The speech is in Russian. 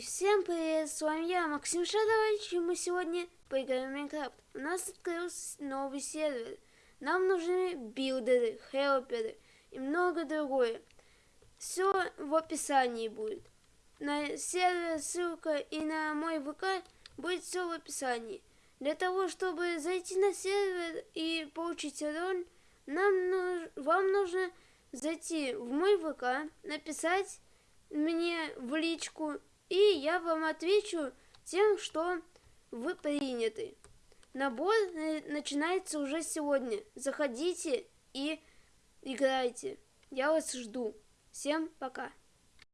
Всем привет, с вами я, Максим Шадович, и мы сегодня поиграем в Майнкрафт. У нас открылся новый сервер. Нам нужны билдеры, хелперы и много другое. Все в описании будет. На сервер ссылка и на мой ВК будет все в описании. Для того, чтобы зайти на сервер и получить роль, нам нуж... вам нужно зайти в мой ВК, написать мне в личку, и я вам отвечу тем, что вы приняты. Набор начинается уже сегодня. Заходите и играйте. Я вас жду. Всем пока.